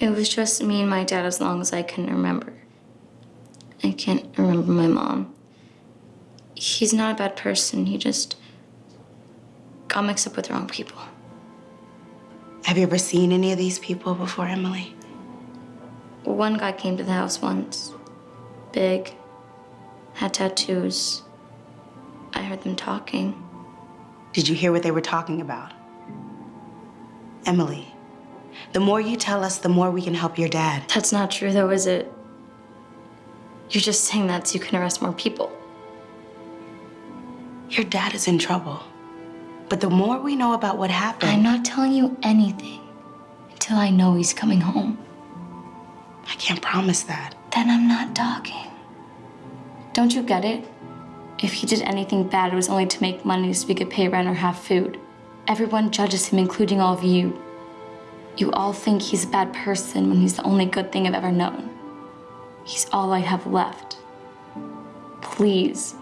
It was just me and my dad as long as I can remember. I can't remember my mom. He's not a bad person. He just got mixed up with the wrong people. Have you ever seen any of these people before, Emily? One guy came to the house once. Big. Had tattoos. I heard them talking. Did you hear what they were talking about? Emily, the more you tell us, the more we can help your dad. That's not true, though, is it? You're just saying that so you can arrest more people. Your dad is in trouble. But the more we know about what happened... I'm not telling you anything until I know he's coming home. I can't promise that. Then I'm not talking. Don't you get it? If he did anything bad, it was only to make money so we could pay rent or have food. Everyone judges him, including all of you. You all think he's a bad person when he's the only good thing I've ever known. He's all I have left. Please,